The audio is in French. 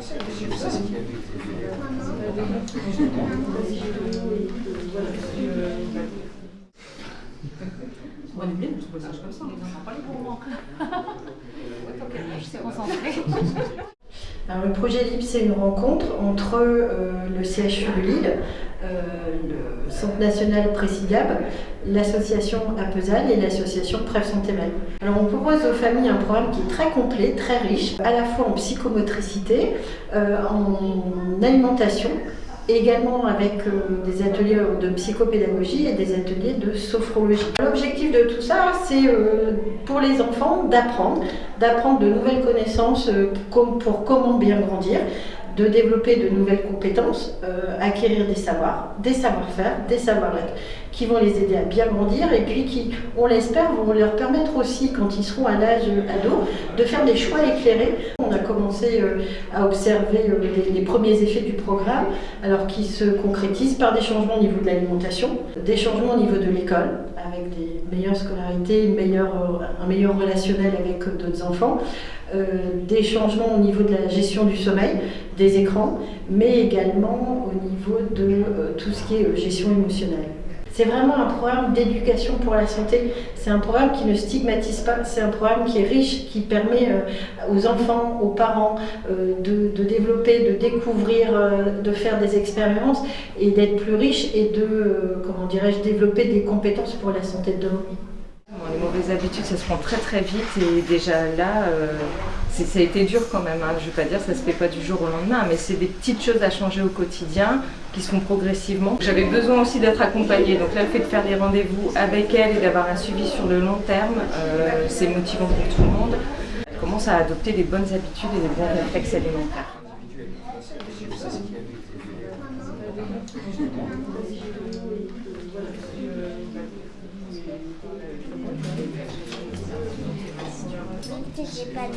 On est bien trouver ça comme ça. On n'a pas les sais concentrer. Alors, le projet LIP, c'est une rencontre entre euh, le CHU de Lille, euh, le Centre national Présidiable, l'association Apesal et l'association Preuve Santé Mal. Alors, on propose aux familles un programme qui est très complet, très riche, à la fois en psychomotricité, euh, en alimentation, également avec euh, des ateliers de psychopédagogie et des ateliers de sophrologie. L'objectif de tout ça, c'est euh, pour les enfants d'apprendre, d'apprendre de nouvelles connaissances euh, pour comment bien grandir, de développer de nouvelles compétences, euh, acquérir des savoirs, des savoir-faire, des savoir-être, qui vont les aider à bien grandir et puis qui, on l'espère, vont leur permettre aussi, quand ils seront à l'âge ado, de faire des choix éclairés. On a commencé euh, à observer euh, les, premiers effets du programme, alors qui se concrétisent par des changements au niveau de l'alimentation, des changements au niveau de l'école, avec des meilleures scolarités, un meilleur relationnel avec d'autres enfants, des changements au niveau de la gestion du sommeil, des écrans, mais également au niveau de euh, tout ce qui est euh, gestion émotionnelle. C'est vraiment un programme d'éducation pour la santé. C'est un programme qui ne stigmatise pas. C'est un programme qui est riche, qui permet euh, aux enfants, aux parents de, développer, de découvrir, de faire des expériences et d'être plus riche et de, comment dirais-je, développer des compétences pour la santé de demain. Mauvaises habitudes, ça se prend très très vite et déjà là, euh, ça a été dur quand même. hein. Je ne vais pas dire ça se fait pas du jour au lendemain, mais c'est des petites choses à changer au quotidien qui se font progressivement. J'avais besoin aussi d'être accompagnée, donc là le fait de faire des rendez-vous avec elle et d'avoir un suivi sur le long terme, euh, c'est motivant pour tout le monde. Elle commence à adopter des bonnes habitudes et des bons réflexes alimentaires. J'ai pas.